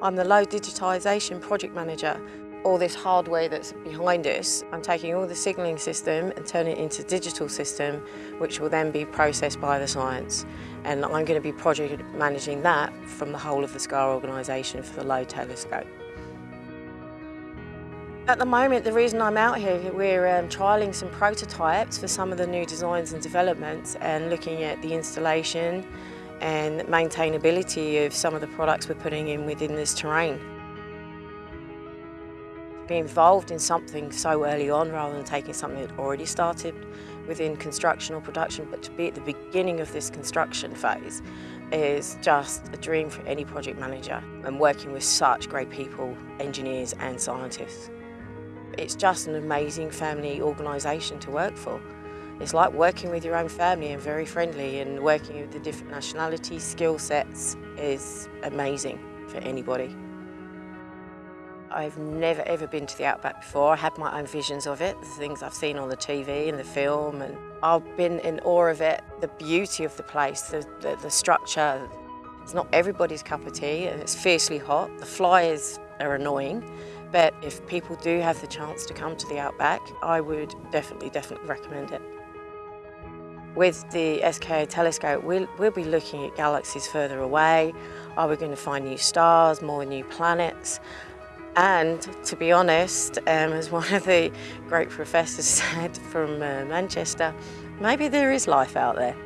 I'm the low digitisation project manager. All this hardware that's behind us, I'm taking all the signalling system and turning it into digital system, which will then be processed by the science. And I'm going to be project managing that from the whole of the SKA organisation for the low telescope. At the moment, the reason I'm out here, we're um, trialling some prototypes for some of the new designs and developments and looking at the installation and maintainability of some of the products we're putting in within this terrain. Be involved in something so early on rather than taking something that already started within construction or production, but to be at the beginning of this construction phase is just a dream for any project manager and working with such great people, engineers and scientists. It's just an amazing family organisation to work for. It's like working with your own family and very friendly and working with the different nationalities, skill sets is amazing for anybody. I've never ever been to the Outback before. I had my own visions of it, the things I've seen on the TV and the film, and I've been in awe of it, the beauty of the place, the, the, the structure. It's not everybody's cup of tea and it's fiercely hot. The flies are annoying, but if people do have the chance to come to the Outback, I would definitely, definitely recommend it. With the SKA telescope, we'll, we'll be looking at galaxies further away. Are we going to find new stars, more new planets? And to be honest, um, as one of the great professors said from uh, Manchester, maybe there is life out there.